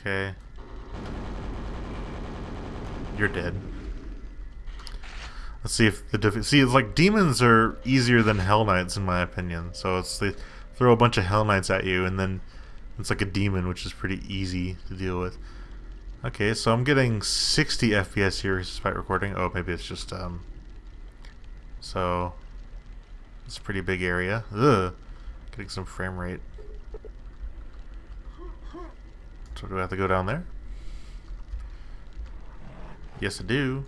Okay. You're dead. Let's see if the see it's like demons are easier than hell knights in my opinion. So it's they throw a bunch of hell knights at you and then it's like a demon which is pretty easy to deal with. Okay, so I'm getting 60 FPS here despite recording. Oh, maybe it's just um so it's a pretty big area. Ugh. Getting some frame rate. So do I have to go down there? Yes, I do.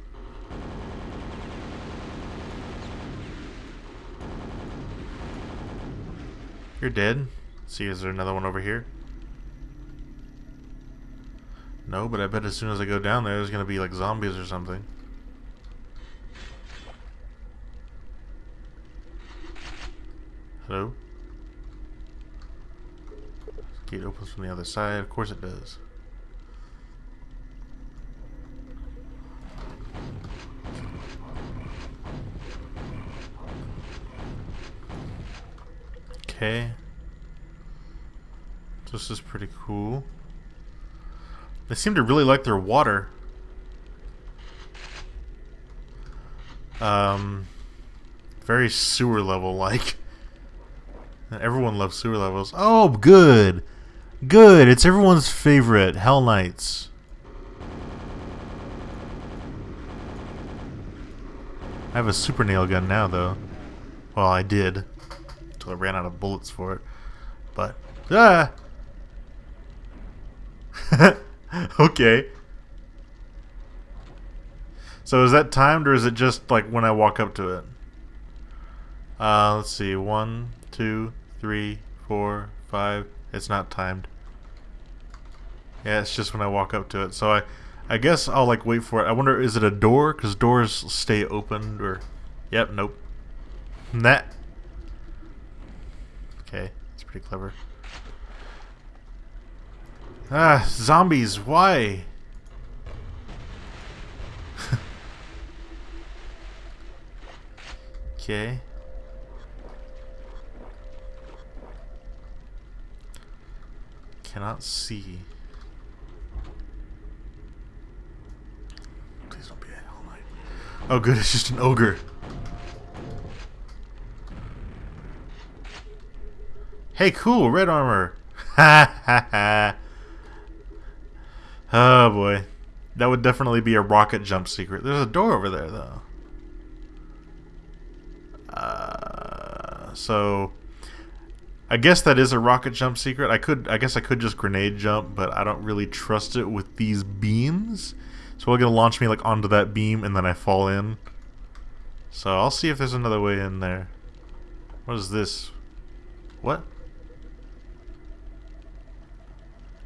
You're dead. see, is there another one over here? No, but I bet as soon as I go down there, there's gonna be like zombies or something. Hello? Gate opens from the other side. Of course it does. Okay. This is pretty cool. They seem to really like their water. Um, very sewer level like. Everyone loves sewer levels. Oh, good. Good. It's everyone's favorite. Hell Knights. I have a super nail gun now, though. Well, I did. Until I ran out of bullets for it. But, ah! okay. So is that timed, or is it just, like, when I walk up to it? Uh, let's see. One, two, three, four, five. It's not timed. Yeah, it's just when I walk up to it. So I, I guess I'll like wait for it. I wonder, is it a door? Because doors stay open or... Yep, nope. That. Okay, it's pretty clever. Ah, zombies, why? okay. Cannot see. Please don't be a Hell Knight. Oh good, it's just an ogre. Hey, cool, red armor. Ha ha ha. Oh boy. That would definitely be a rocket jump secret. There's a door over there, though. Uh, so I guess that is a rocket jump secret. I could, I guess I could just grenade jump, but I don't really trust it with these beams. So we're gonna launch me like onto that beam and then I fall in. So I'll see if there's another way in there. What is this? What?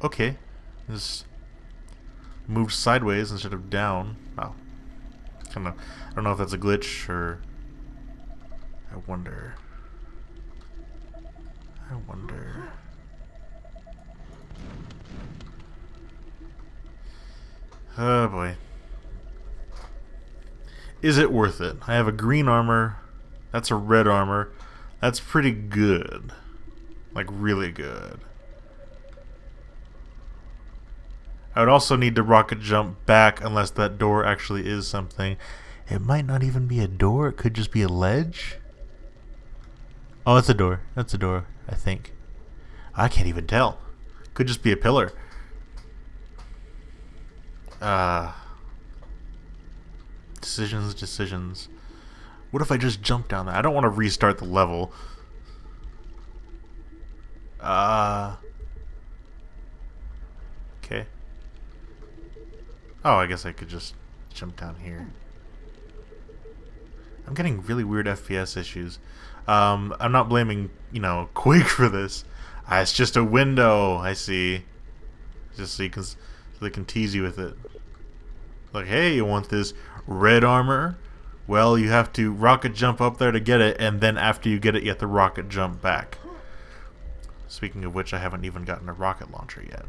Okay. This moved sideways instead of down. Oh. Kinda I don't know if that's a glitch or I wonder. I wonder. Oh boy. Is it worth it? I have a green armor. That's a red armor. That's pretty good. Like, really good. I would also need to rocket jump back unless that door actually is something. It might not even be a door. It could just be a ledge. Oh, it's a door. That's a door. I think. I can't even tell. Could just be a pillar. Uh, decisions, decisions. What if I just jump down there? I don't want to restart the level. Uh, okay. Oh, I guess I could just jump down here. I'm getting really weird FPS issues. Um, I'm not blaming, you know, Quake for this. Ah, it's just a window. I see. Just so you can, so they can tease you with it. Like, hey, you want this red armor? Well, you have to rocket jump up there to get it, and then after you get it, you have to rocket jump back. Speaking of which, I haven't even gotten a rocket launcher yet.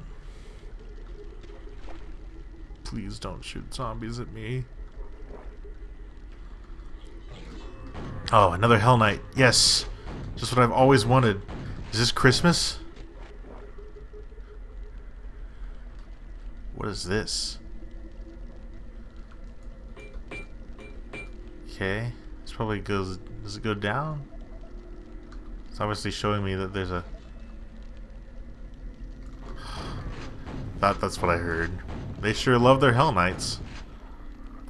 Please don't shoot zombies at me. Oh, another Hell Knight. Yes. Just what I've always wanted. Is this Christmas? What is this? Okay. This probably goes... Does it go down? It's obviously showing me that there's a... That, that's what I heard. They sure love their Hell Knights.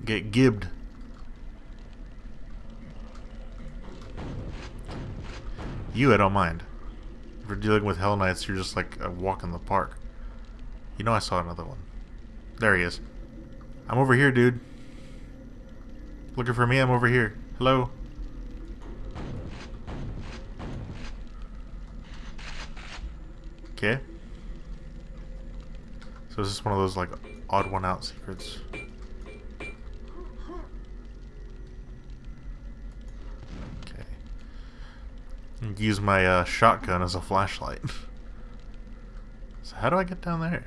Get gibbed. You, I don't mind. If you're dealing with Hell Knights, you're just like a walk in the park. You know I saw another one. There he is. I'm over here, dude. Looking for me? I'm over here. Hello? Okay. So this is one of those, like, odd one out secrets? Use my uh, shotgun as a flashlight. so how do I get down there?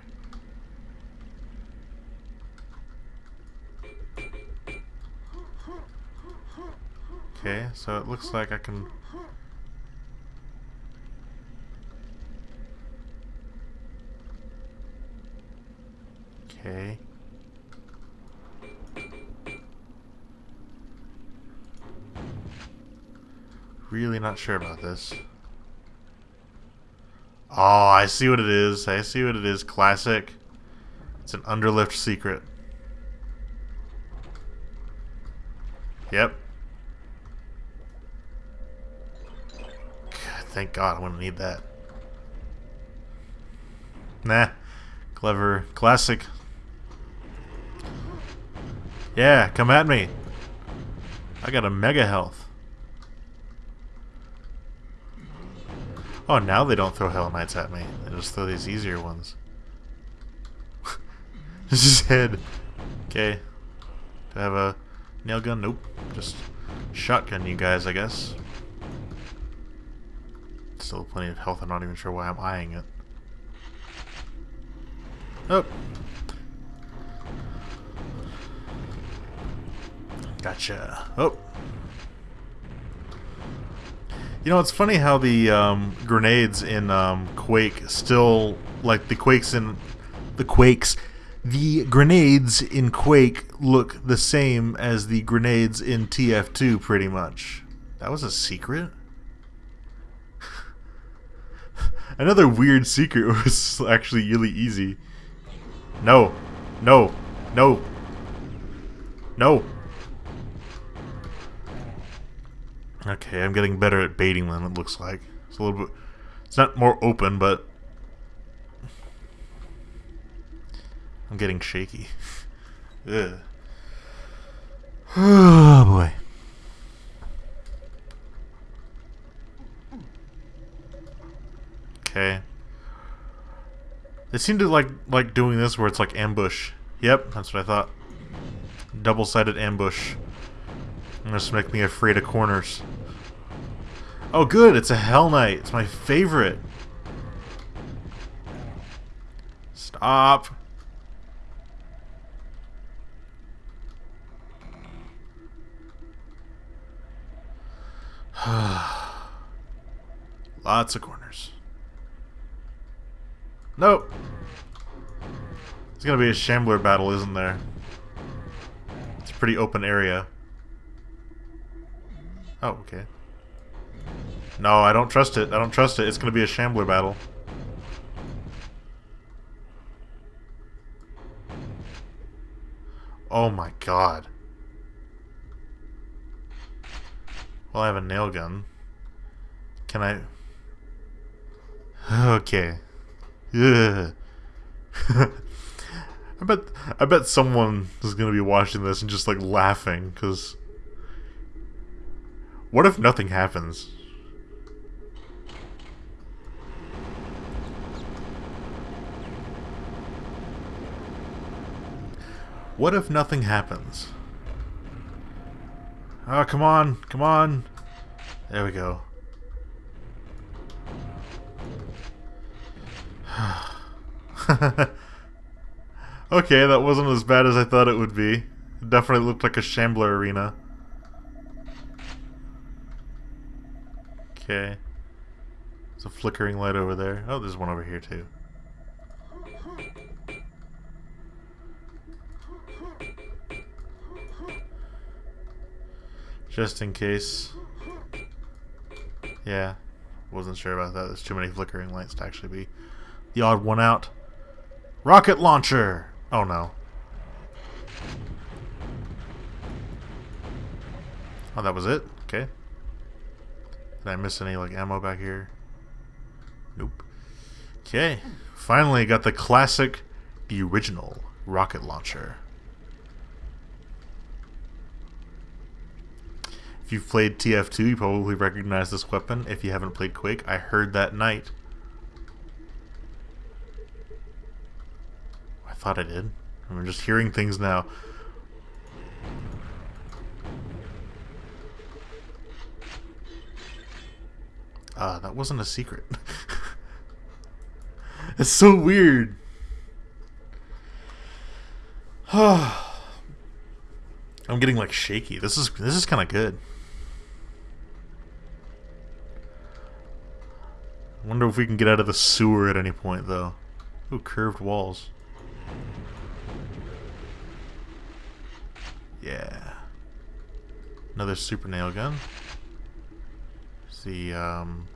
Okay, so it looks like I can... Okay. Really not sure about this. Oh, I see what it is. I see what it is. Classic. It's an underlift secret. Yep. God, thank God, I'm gonna need that. Nah. Clever. Classic. Yeah, come at me. I got a mega health. Oh, now they don't throw Hell Knights at me. They just throw these easier ones. this is head. Okay. Do I have a nail gun? Nope. Just shotgun you guys, I guess. Still plenty of health. I'm not even sure why I'm eyeing it. Oh. Gotcha. Oh. You know, it's funny how the um, grenades in um, Quake still, like the Quakes in the Quakes, the grenades in Quake look the same as the grenades in TF2, pretty much. That was a secret. Another weird secret was actually really easy. No, no, no, no. Okay, I'm getting better at baiting them, it looks like. It's a little bit... It's not more open, but... I'm getting shaky. Ugh. Oh, boy. Okay. They seem to like like doing this where it's like ambush. Yep, that's what I thought. Double-sided ambush. Just make me afraid of corners. Oh good, it's a Hell Knight. It's my favorite. Stop. Lots of corners. Nope. It's gonna be a Shambler battle, isn't there? It's a pretty open area. Oh, okay. No, I don't trust it. I don't trust it. It's going to be a Shambler battle. Oh my god. Well, I have a nail gun. Can I... Okay. Ugh. I bet I bet someone is gonna be watching this and just like laughing because what if nothing happens? What if nothing happens? Oh, come on, come on. There we go. okay, that wasn't as bad as I thought it would be. It definitely looked like a Shambler arena. Okay. There's a flickering light over there. Oh, there's one over here too. Just in case. Yeah. Wasn't sure about that. There's too many flickering lights to actually be the odd one out. Rocket launcher! Oh no. Oh, that was it? Okay. Did I miss any like ammo back here? Nope. Okay. Finally got the classic, the original rocket launcher. If you've played TF2, you probably recognize this weapon. If you haven't played Quake, I heard that night. I thought I did. I'm just hearing things now. Ah, uh, that wasn't a secret. it's so weird. I'm getting like shaky. This is this is kind of good. Wonder if we can get out of the sewer at any point though. Ooh, curved walls. Yeah. Another super nail gun. See, um...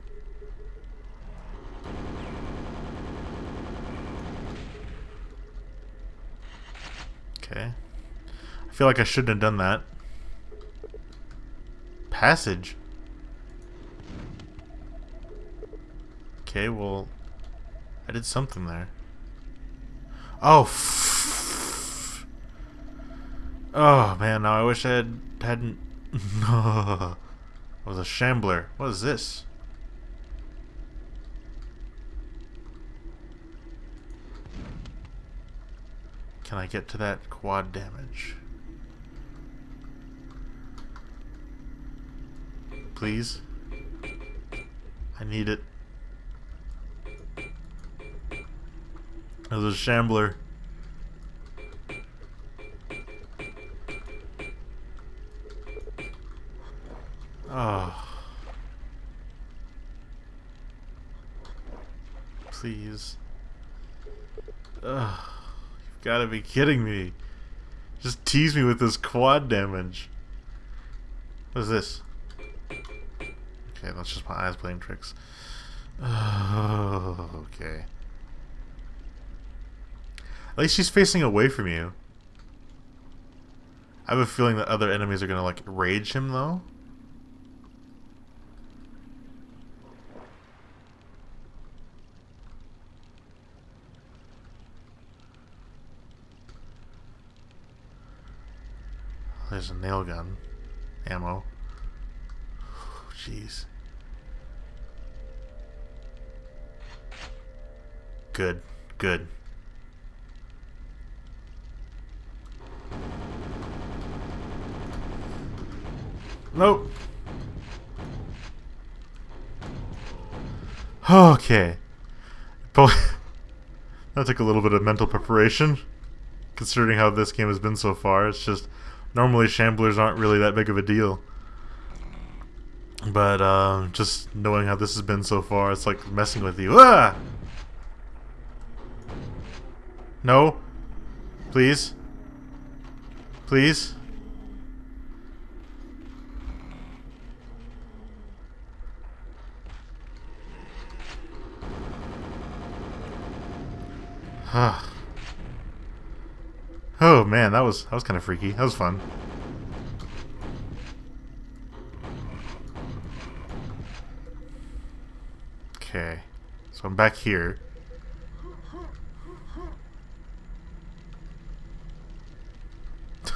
Okay. I feel like I shouldn't have done that. Passage? Okay, well... I did something there. Oh, Oh, man, now I wish I had, hadn't... I was a shambler. What is this? Can I get to that quad damage? Please? I need it. There's a shambler. Oh. Please. Ugh. You've got to be kidding me. Just tease me with this quad damage. What is this? Okay, that's just my eyes playing tricks. Oh, okay. Least she's facing away from you. I have a feeling that other enemies are gonna, like, rage him, though. There's a nail gun. Ammo. Oh, jeez. Good. Good. Nope. Okay. that took a little bit of mental preparation, considering how this game has been so far. It's just normally shamblers aren't really that big of a deal. But uh, just knowing how this has been so far, it's like messing with you. Ah! No. Please. Please. Ah. oh man, that was that was kind of freaky. That was fun. Okay, so I'm back here.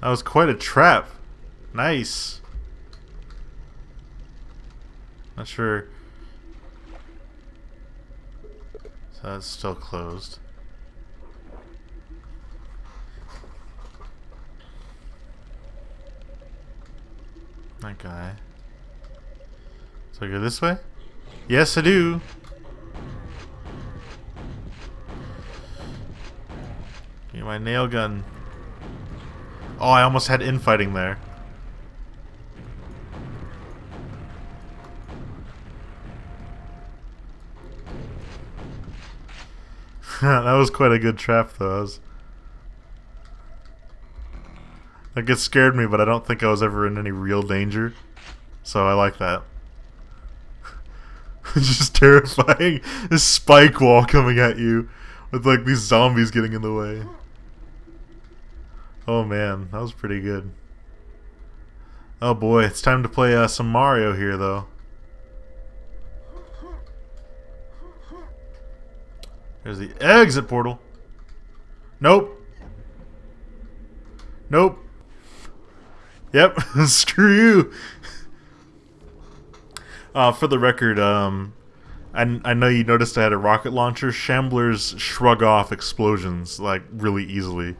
that was quite a trap. Nice. Not sure That's still closed. That guy. So I go this way? Yes, I do. Get my nail gun. Oh, I almost had infighting there. that was quite a good trap, though. Was... Like it scared me, but I don't think I was ever in any real danger. So I like that. it's just terrifying. This spike wall coming at you with like these zombies getting in the way. Oh man, that was pretty good. Oh boy, it's time to play uh, some Mario here though. There's the exit portal. Nope. Nope. Yep, screw you. Uh, for the record, um, I, I know you noticed I had a rocket launcher. Shamblers shrug off explosions, like, really easily.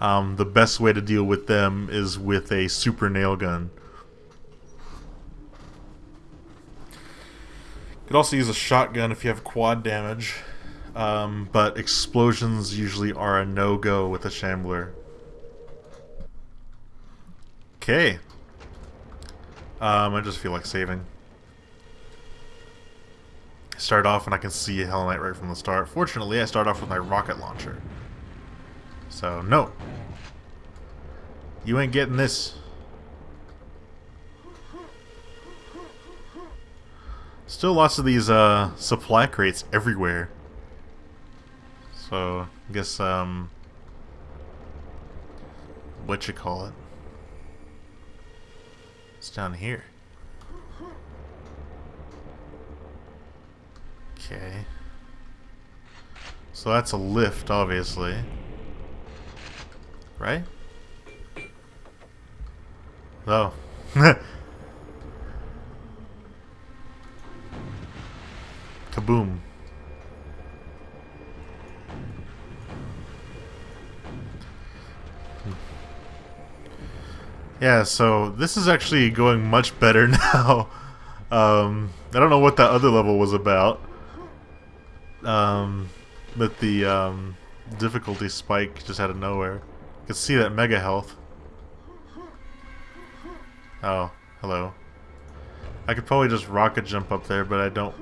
Um, the best way to deal with them is with a super nail gun. You could also use a shotgun if you have quad damage. Um, but explosions usually are a no-go with a Shambler. Okay. Um, I just feel like saving. Start off and I can see Hell Knight right from the start. Fortunately, I start off with my rocket launcher. So, no. You ain't getting this. Still lots of these uh, supply crates everywhere. So, I guess, um... What you call it? It's down here. Okay. So that's a lift, obviously. Right? Oh. Kaboom. Yeah, so this is actually going much better now. um, I don't know what that other level was about. Um, but the um, difficulty spike just out of nowhere. You can see that mega health. Oh, hello. I could probably just rocket jump up there, but I don't.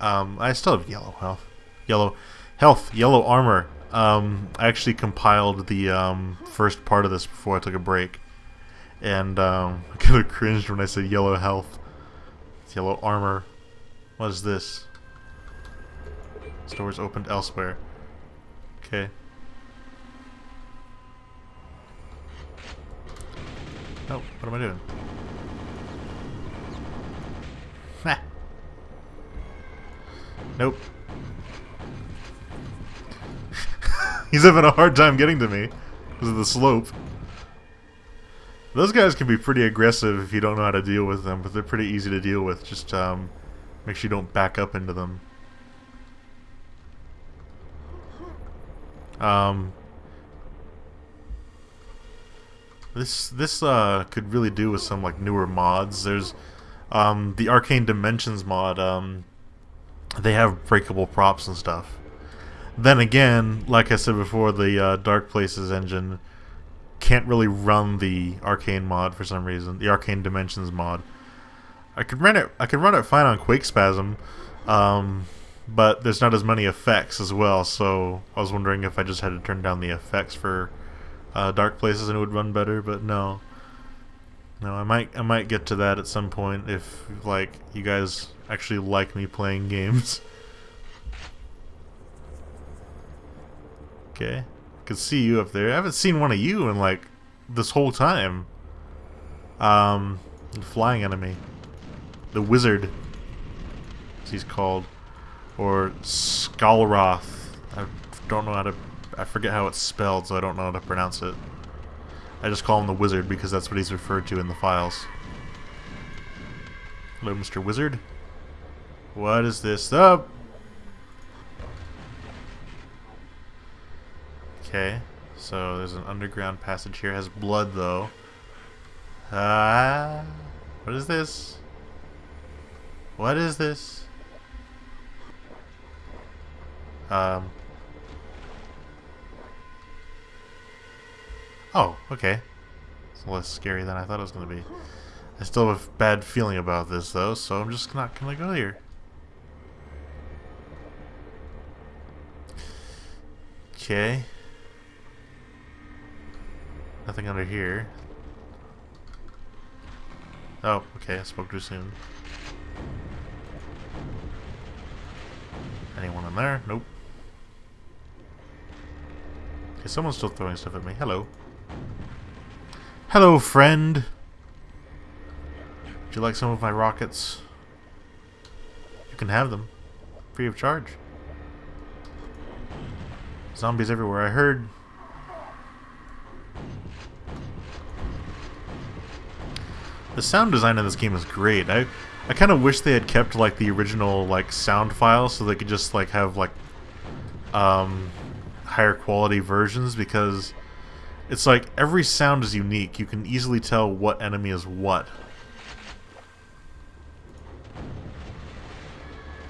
Um, I still have yellow health. Yellow health, yellow armor. Um, I actually compiled the um, first part of this before I took a break and um, I kind of cringed when I said yellow health. It's yellow armor. What is this? Stores opened elsewhere. Okay. Oh, what am I doing? Ha! Nope. He's having a hard time getting to me because of the slope. Those guys can be pretty aggressive if you don't know how to deal with them, but they're pretty easy to deal with. Just um, make sure you don't back up into them. Um, this this uh, could really do with some like newer mods. There's um, the Arcane Dimensions mod. Um, they have breakable props and stuff. Then again, like I said before, the uh, Dark Places engine can't really run the arcane mod for some reason. The arcane dimensions mod. I could run it. I could run it fine on Quake Spasm, um, but there's not as many effects as well. So I was wondering if I just had to turn down the effects for uh, Dark Places and it would run better. But no, no. I might. I might get to that at some point if like you guys actually like me playing games. Okay could see you up there. I haven't seen one of you in like this whole time. Um, flying enemy, the wizard, as he's called, or Skalroth. I don't know how to. I forget how it's spelled, so I don't know how to pronounce it. I just call him the wizard because that's what he's referred to in the files. Hello, Mr. Wizard. What is this? Oh, Okay, so there's an underground passage here. It has blood though. Ah, uh, what is this? What is this? Um. Oh, okay. It's less scary than I thought it was going to be. I still have a bad feeling about this though, so I'm just not going to go here. Okay. Nothing under here. Oh, okay, I spoke too soon. Anyone in there? Nope. Okay, someone's still throwing stuff at me. Hello. Hello, friend! Would you like some of my rockets? You can have them. Free of charge. Zombies everywhere. I heard The sound design in this game is great. I I kind of wish they had kept like the original like sound file so they could just like have like um higher quality versions because it's like every sound is unique. You can easily tell what enemy is what.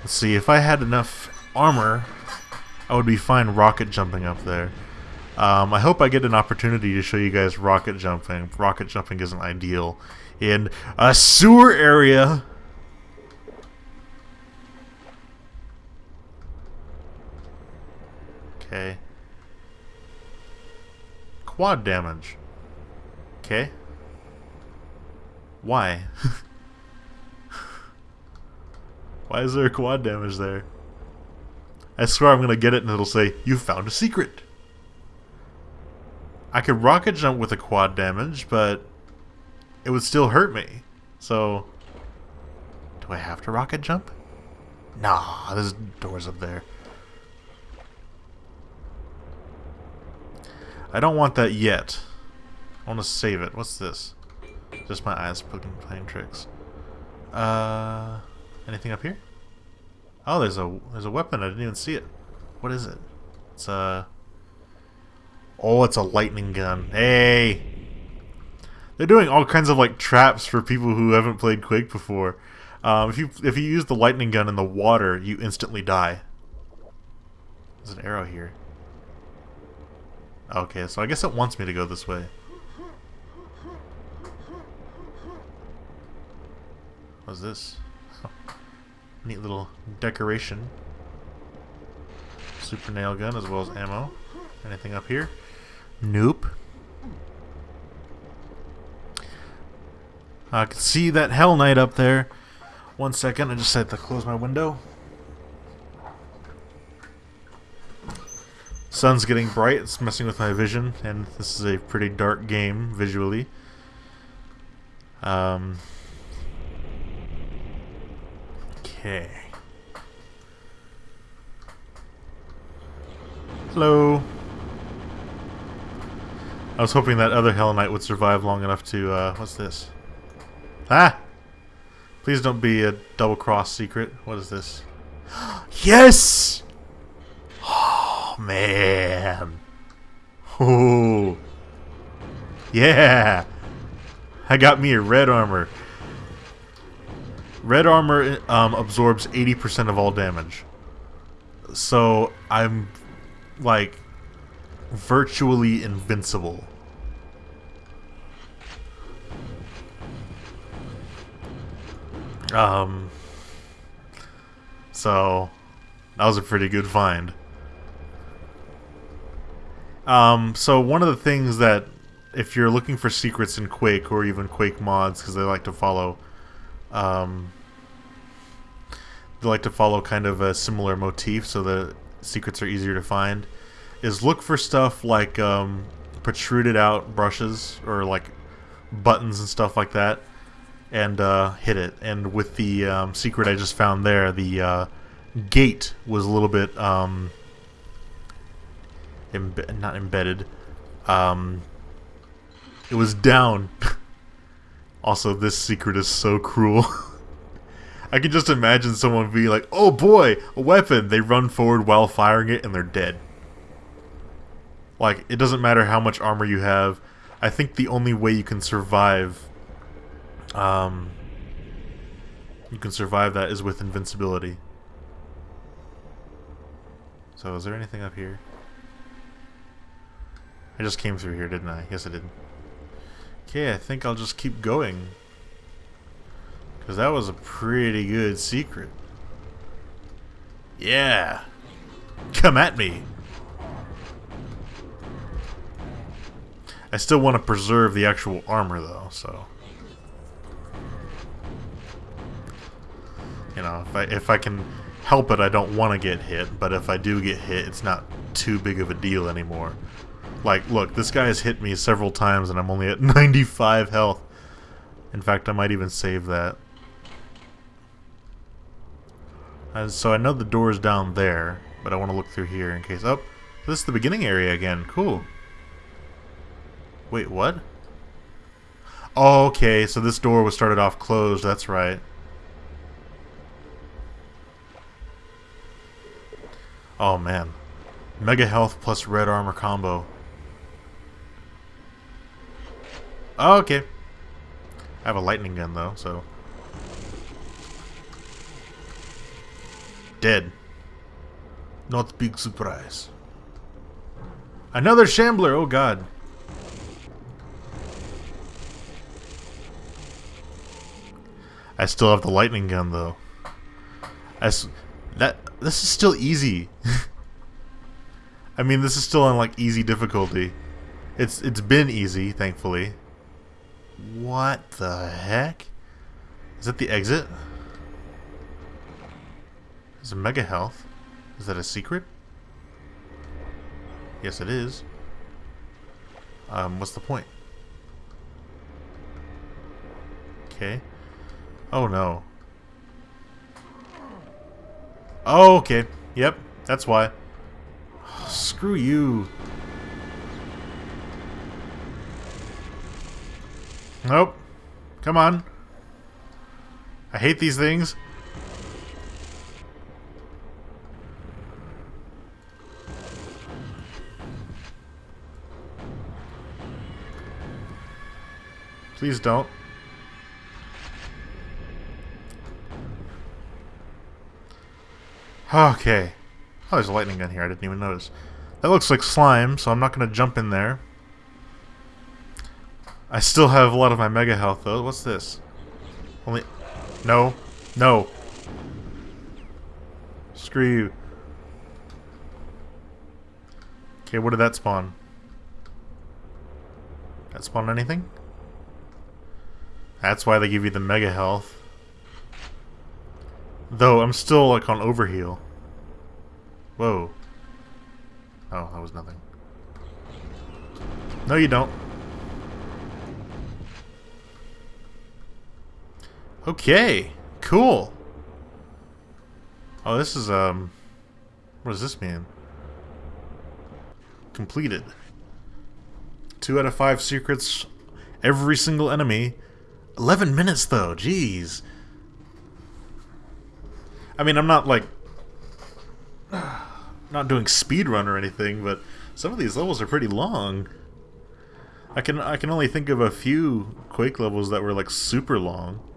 Let's see, if I had enough armor, I would be fine rocket jumping up there. Um, I hope I get an opportunity to show you guys rocket jumping. Rocket jumping isn't ideal in a sewer area. Okay. Quad damage. Okay. Why? Why is there quad damage there? I swear I'm gonna get it and it'll say, you found a secret. I could rocket jump with a quad damage, but it would still hurt me. So, do I have to rocket jump? Nah, there's doors up there. I don't want that yet. I want to save it. What's this? Just my eyes playing tricks. Uh, anything up here? Oh, there's a there's a weapon. I didn't even see it. What is it? It's a. Oh, it's a lightning gun. Hey, they're doing all kinds of like traps for people who haven't played Quake before. Um, if you if you use the lightning gun in the water, you instantly die. There's an arrow here. Okay, so I guess it wants me to go this way. What's this? Neat little decoration. Super nail gun as well as ammo. Anything up here? Nope. I can see that Hell Knight up there. One second, I just had to close my window. Sun's getting bright, it's messing with my vision, and this is a pretty dark game visually. Um, okay. Hello. I was hoping that other Hell Knight would survive long enough to, uh, what's this? Ah! Please don't be a double cross secret. What is this? yes! Oh, man. Oh. Yeah! I got me a red armor. Red armor um, absorbs 80% of all damage. So I'm like virtually invincible. Um, so that was a pretty good find. Um, so one of the things that if you're looking for secrets in Quake or even Quake mods, because they like to follow, um, they like to follow kind of a similar motif, so the secrets are easier to find. Is look for stuff like um, protruded out brushes or like buttons and stuff like that and uh, hit it. And with the um, secret I just found there, the uh, gate was a little bit um, not embedded. Um, it was down. also, this secret is so cruel. I can just imagine someone being like, "Oh boy, a weapon!" They run forward while firing it, and they're dead. Like, it doesn't matter how much armor you have. I think the only way you can survive um, you can survive that is with invincibility. So is there anything up here? I just came through here, didn't I? Yes, I did. Okay, I think I'll just keep going. Because that was a pretty good secret. Yeah! Come at me! I still want to preserve the actual armor, though, so... You know, if I if I can help it, I don't want to get hit. But if I do get hit, it's not too big of a deal anymore. Like, look, this guy has hit me several times, and I'm only at 95 health. In fact, I might even save that. And so I know the door's down there, but I want to look through here in case... Oh, this is the beginning area again. Cool. Wait, what? Oh, okay, so this door was started off closed, that's right. Oh, man. Mega health plus red armor combo. Oh, okay. I have a lightning gun, though, so... Dead. Not big surprise. Another Shambler! Oh god. I still have the lightning gun though. As that this is still easy. I mean, this is still on like easy difficulty. It's it's been easy, thankfully. What the heck? Is that the exit? Is a mega health? Is that a secret? Yes, it is. Um, what's the point? Okay. Oh no. Oh, okay. Yep, that's why. screw you. Nope. Come on. I hate these things. Please don't. Okay. Oh, there's a lightning gun here. I didn't even notice. That looks like slime, so I'm not going to jump in there. I still have a lot of my mega health, though. What's this? Only... No. No. Screw you. Okay, what did that spawn? That spawn anything? That's why they give you the mega health. Though, I'm still, like, on overheal. Whoa. Oh, that was nothing. No, you don't. Okay. Cool. Oh, this is, um... What does this mean? Completed. Two out of five secrets. Every single enemy. 11 minutes, though. Jeez. I mean, I'm not like not doing speed run or anything, but some of these levels are pretty long. I can I can only think of a few Quake levels that were like super long.